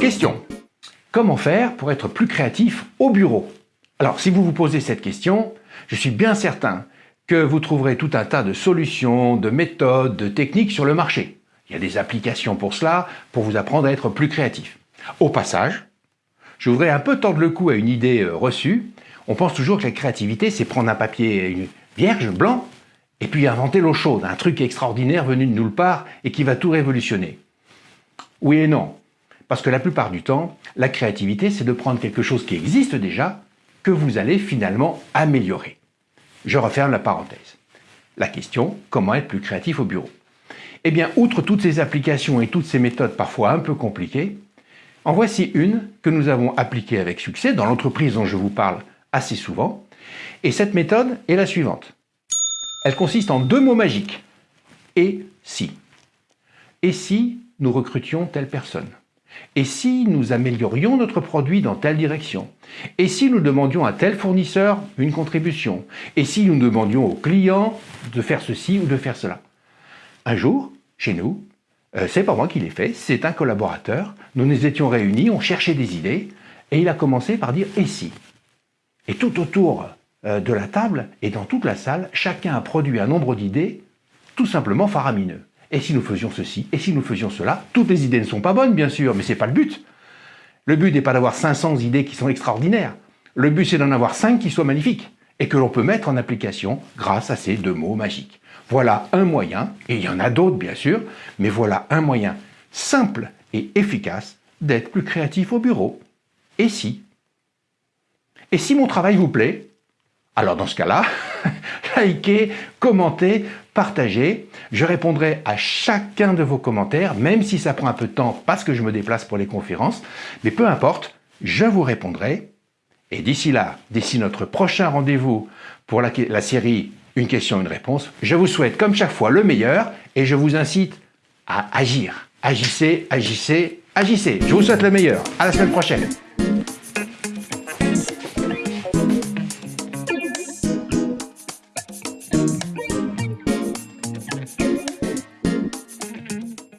Question. Comment faire pour être plus créatif au bureau? Alors, si vous vous posez cette question, je suis bien certain que vous trouverez tout un tas de solutions, de méthodes, de techniques sur le marché. Il y a des applications pour cela, pour vous apprendre à être plus créatif. Au passage, je voudrais un peu tendre le cou à une idée euh, reçue. On pense toujours que la créativité, c'est prendre un papier vierge, blanc, et puis inventer l'eau chaude, un truc extraordinaire venu de nulle part et qui va tout révolutionner. Oui et non. Parce que la plupart du temps, la créativité, c'est de prendre quelque chose qui existe déjà, que vous allez finalement améliorer. Je referme la parenthèse. La question, comment être plus créatif au bureau? Eh bien, outre toutes ces applications et toutes ces méthodes parfois un peu compliquées, en voici une que nous avons appliquée avec succès dans l'entreprise dont je vous parle assez souvent. Et cette méthode est la suivante. Elle consiste en deux mots magiques. Et si. Et si nous recrutions telle personne? Et si nous améliorions notre produit dans telle direction? Et si nous demandions à tel fournisseur une contribution? Et si nous demandions au client de faire ceci ou de faire cela? Un jour, chez nous, euh, c'est pas moi qui l'ai fait, c'est un collaborateur, nous nous étions réunis, on cherchait des idées, et il a commencé par dire « et si ?» Et tout autour euh, de la table et dans toute la salle, chacun a produit un nombre d'idées tout simplement faramineux. Et si nous faisions ceci Et si nous faisions cela Toutes les idées ne sont pas bonnes, bien sûr, mais ce n'est pas le but. Le but n'est pas d'avoir 500 idées qui sont extraordinaires. Le but, c'est d'en avoir 5 qui soient magnifiques et que l'on peut mettre en application grâce à ces deux mots magiques. Voilà un moyen, et il y en a d'autres bien sûr, mais voilà un moyen simple et efficace d'être plus créatif au bureau. Et si? Et si mon travail vous plaît? Alors dans ce cas-là, likez, commentez, partagez. Je répondrai à chacun de vos commentaires, même si ça prend un peu de temps parce que je me déplace pour les conférences. Mais peu importe, je vous répondrai. Et d'ici là, d'ici notre prochain rendez-vous pour la, série Une question, une réponse, je vous souhaite comme chaque fois le meilleur et je vous incite à agir. Agissez, agissez, agissez. Je vous souhaite le meilleur. À la semaine prochaine.